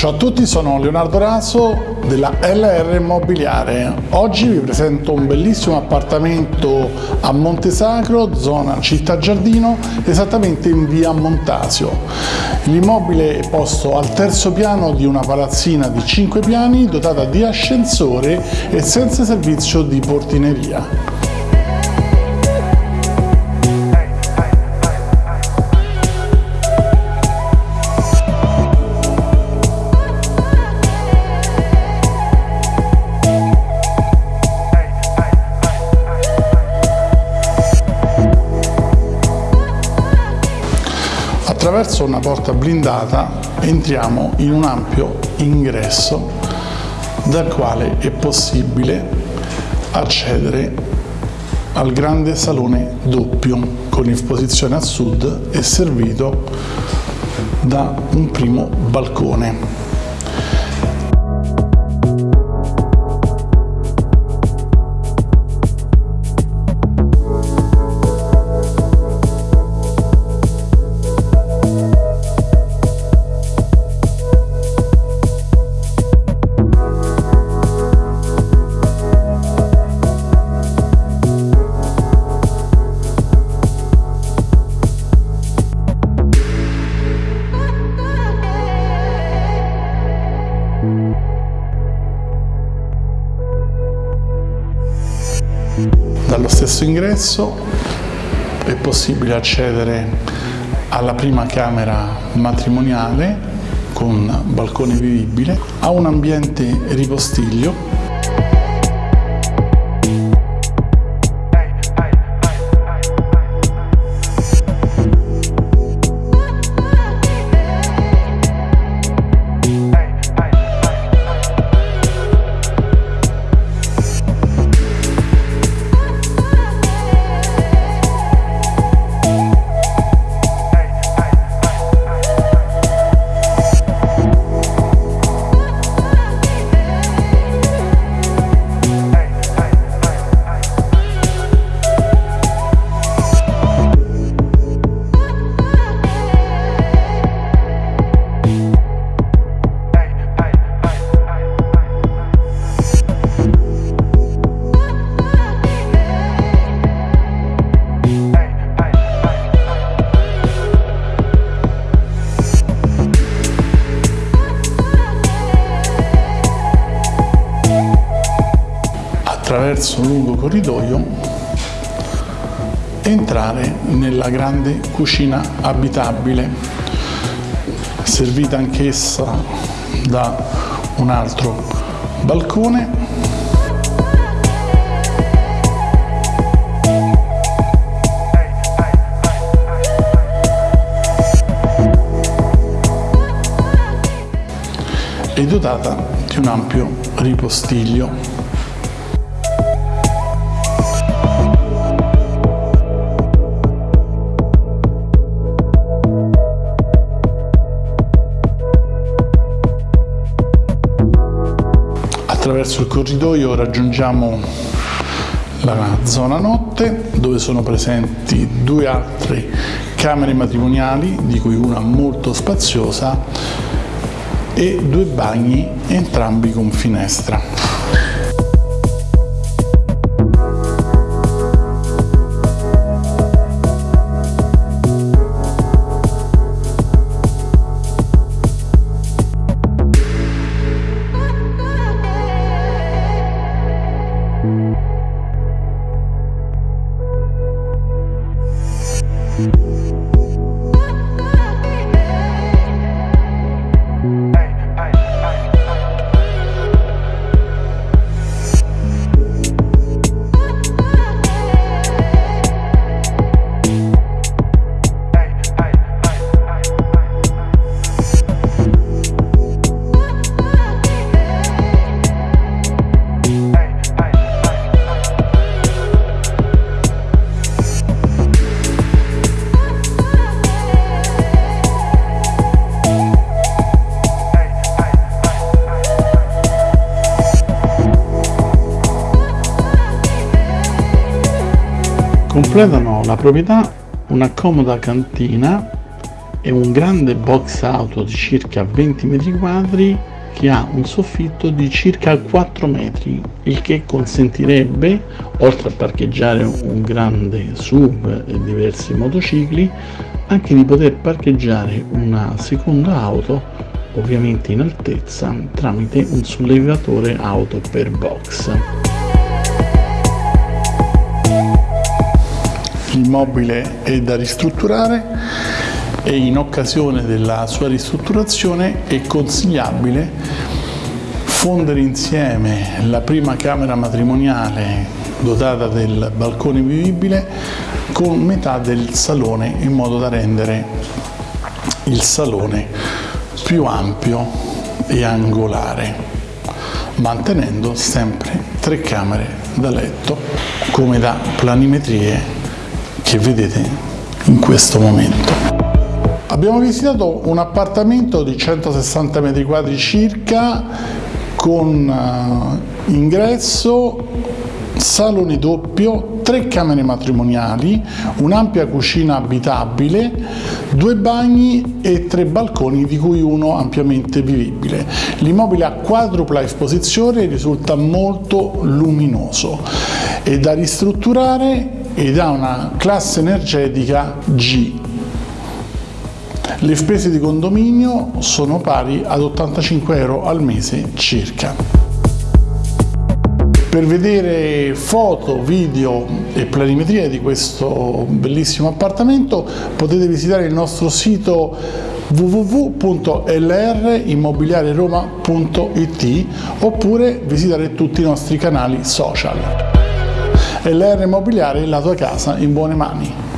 Ciao a tutti, sono Leonardo Raso della LR Immobiliare. Oggi vi presento un bellissimo appartamento a Montesacro, zona Città Giardino, esattamente in via Montasio. L'immobile è posto al terzo piano di una palazzina di 5 piani dotata di ascensore e senza servizio di portineria. Attraverso una porta blindata entriamo in un ampio ingresso dal quale è possibile accedere al grande salone doppio con esposizione a sud e servito da un primo balcone. Dallo stesso ingresso è possibile accedere alla prima camera matrimoniale con balcone vivibile, a un ambiente ripostiglio attraverso un lungo corridoio entrare nella grande cucina abitabile servita anch'essa da un altro balcone. E dotata di un ampio ripostiglio attraverso il corridoio raggiungiamo la zona notte dove sono presenti due altre camere matrimoniali di cui una molto spaziosa e due bagni entrambi con finestra. Thank completano la proprietà una comoda cantina È un grande box auto di circa 20 metri quadri che ha un soffitto di circa 4 metri, il che consentirebbe, oltre a parcheggiare un grande SUV e diversi motocicli, anche di poter parcheggiare una seconda auto, ovviamente in altezza, tramite un sollevatore auto per box. Il mobile è da ristrutturare e in occasione della sua ristrutturazione è consigliabile fondere insieme la prima camera matrimoniale dotata del balcone vivibile con metà del salone in modo da rendere il salone più ampio e angolare mantenendo sempre tre camere da letto come da planimetrie che vedete in questo momento. Abbiamo visitato un appartamento di 160 metri quadri circa con uh, ingresso, salone doppio, tre camere matrimoniali, un'ampia cucina abitabile, due bagni e tre balconi di cui uno ampiamente vivibile. L'immobile a quadrupla esposizione risulta molto luminoso, è da ristrutturare ed ha una classe energetica G le spese di condominio sono pari ad 85 euro al mese circa. Per vedere foto, video e planimetria di questo bellissimo appartamento potete visitare il nostro sito www.lrimmobiliareroma.it oppure visitare tutti i nostri canali social. LR Immobiliare, la tua casa in buone mani.